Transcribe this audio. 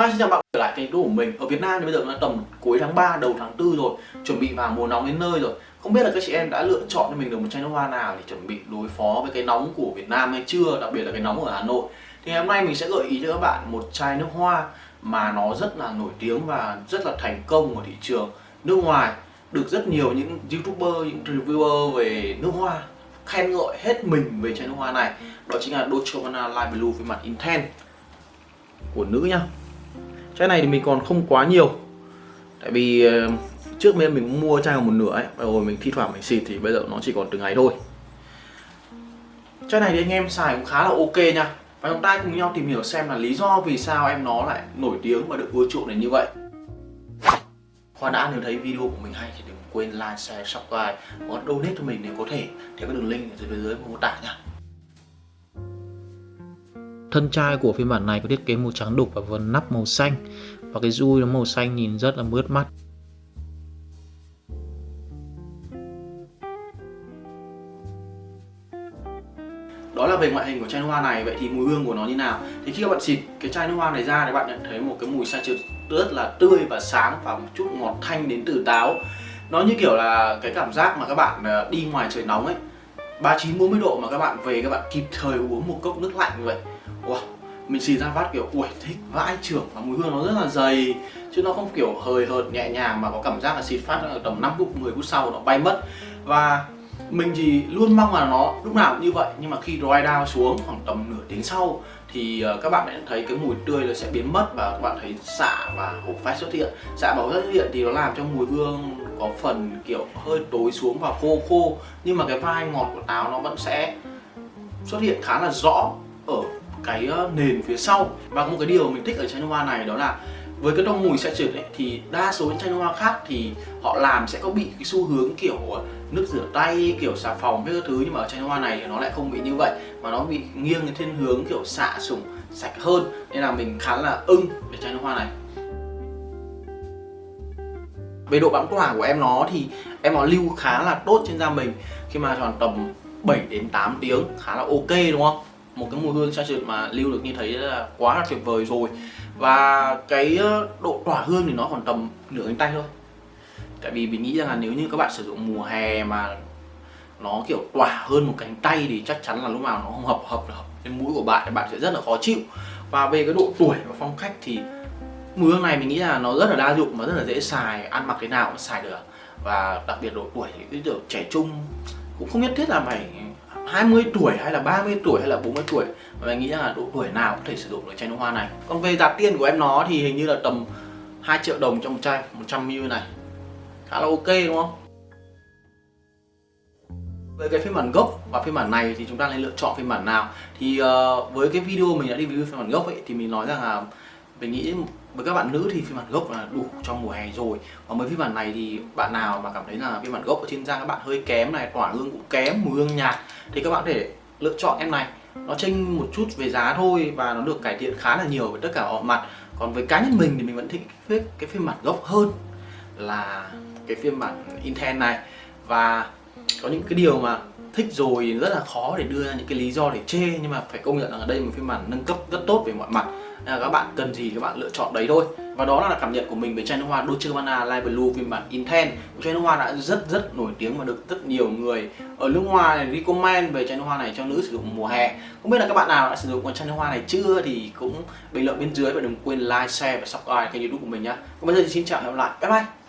Hi, xin chào bạn trở lại kênh của mình. Ở Việt Nam thì bây giờ nó tầm cuối tháng 3, đầu tháng 4 rồi. Chuẩn bị vào mùa nóng đến nơi rồi. Không biết là các chị em đã lựa chọn cho mình được một chai nước hoa nào để chuẩn bị đối phó với cái nóng của Việt Nam hay chưa? Đặc biệt là cái nóng ở Hà Nội. Thì ngày hôm nay mình sẽ gợi ý cho các bạn một chai nước hoa mà nó rất là nổi tiếng và rất là thành công ở thị trường nước ngoài. Được rất nhiều những youtuber, những reviewer về nước hoa khen ngợi hết mình về chai nước hoa này. Đó chính là Dolce Gabbana Light Blue phiên mặt Intense của nữ nhá chai này thì mình còn không quá nhiều. Tại vì ờ, trước bên mình mua chai còn một nửa ấy rồi mình thi thoảng mình xịt thì bây giờ nó chỉ còn từng ngày thôi. Chai này thì anh em xài cũng khá là ok nha. Và chúng ta cùng nhau tìm hiểu xem là lý do vì sao em nó lại nổi tiếng và được ưa chuộng đến như vậy. Khoan đã nếu thấy video của mình hay thì đừng quên like, share, subscribe và donate cho mình nếu có thể. Theo cái đường link ở dưới bên dưới mô tả nha. Thân chai của phiên bản này có thiết kế màu trắng đục và vân nắp màu xanh. Và cái dui nó màu xanh nhìn rất là mướt mắt. đó là về ngoại hình của chai nước hoa này. Vậy thì mùi hương của nó như nào? Thì khi các bạn xịt cái chai nước hoa này ra thì bạn nhận thấy một cái mùi xanh rất là tươi và sáng và một chút ngọt thanh đến từ táo. Nó như kiểu là cái cảm giác mà các bạn ờ, đi ngoài trời nóng ấy. 39 40 độ mà các bạn về các bạn kịp thời uống một cốc nước lạnh như vậy wow mình xì ra phát kiểu, ui, thích vãi trưởng và mùi hương nó rất là dày. Chứ nó không kiểu hời hợt, nhẹ nhàng mà có cảm giác là xịt phát ở tầm 5 phút 10 phút sau nó bay mất. Và mình thì luôn mong là nó lúc nào cũng như vậy, nhưng mà khi dry down xuống khoảng tầm nửa tiếng sau thì ờ, các bạn sẽ thấy cái mùi tươi nó sẽ biến mất và các bạn thấy xạ và hộp phát xuất hiện. Xạ bảo xuất hiện thì nó làm cho mùi hương có phần kiểu hơi tối xuống và khô khô, nhưng mà cái vai ngọt của táo nó vẫn sẽ xuất hiện khá là rõ cái ờ, nền phía sau. Và một cái điều mình thích ở chai nước hoa này đó là với cái tông mùi sẽ trượt ấy, thì đa số những chai nước hoa khác thì họ làm sẽ có bị cái xu hướng kiểu ờ, nước rửa tay kiểu xà phòng với các thứ. Nhưng mà ở chai nước hoa này thì nó lại không bị như vậy mà nó bị nghiêng thiên hướng kiểu xạ sủng sạch hơn. Nên là mình khá là ưng về chai nước hoa này. Về độ bám tỏa của em nó thì em nó lưu khá là tốt trên da mình. Khi mà tròn tầm 7 đến 8 tiếng khá là ok đúng không? Một cái mùi hương xa trượt mà lưu được như thế là quá là tuyệt vời rồi. Và cái ờ, độ tỏa hương thì nó còn tầm nửa cánh tay thôi. Tại vì mình nghĩ rằng là nếu như các bạn sử dụng mùa hè mà nó, kiểu, tỏa hơn một cánh tay thì chắc chắn là lúc nào nó không hợp hợp hợp cái mũi của bạn thì bạn sẽ rất là khó chịu. Và về cái độ tuổi và phong cách thì mùi hương này mình nghĩ là nó rất là đa dụng và rất là dễ xài, ăn mặc thế nào cũng xài được. Và đặc biệt độ tuổi thì cái kiểu trẻ trung cũng không nhất thiết là phải 20 tuổi hay là 30 tuổi hay là 40 tuổi và mình nghĩ rằng là độ tuổi nào có thể sử dụng được chai nước hoa này? Còn về giá tiền của em nó thì hình như là tầm 2 triệu đồng trong một chai 100ml này. Khá là ok đúng không? Với cái phiên bản gốc và phiên bản này thì chúng ta nên lựa chọn phiên bản nào? Thì uh, với cái video mình đã đi review phiên bản gốc ấy thì mình nói rằng là mình nghĩ với các bạn nữ thì phiên bản gốc là đủ cho mùa hè rồi. Còn với phiên bản này thì bạn nào mà cảm thấy là phiên bản gốc ở trên da các bạn hơi kém này, tỏa hương cũng kém, mùi hương nhạt, thì các bạn có thể lựa chọn em này. Nó chênh một chút về giá thôi và nó được cải thiện khá là nhiều với tất cả mọi mặt. Còn với cá nhân mình thì mình vẫn thích cái phiên bản gốc hơn là cái phiên bản Intel này. Và có những cái điều mà thích rồi rất là khó để đưa ra những cái lý do để chê, nhưng mà phải công nhận là ở đây một phiên bản nâng cấp rất tốt về mọi mặt nên là các bạn cần gì các bạn lựa chọn đấy thôi. Và đó là cảm nhận của mình về chai nước hoa, Dolce Gabbana Light Blue, phiên bản Intense một chai nước hoa đã rất rất nổi tiếng và được rất nhiều người ở nước ngoài recommend về chai nước hoa này cho nữ sử dụng mùa hè. Không biết là các bạn nào đã sử dụng con chai nước hoa này chưa thì cũng bình luận bên dưới và đừng quên like, share và subscribe kênh youtube của mình nhá. Còn bây giờ thì xin chào và hẹn gặp lại. Bye bye.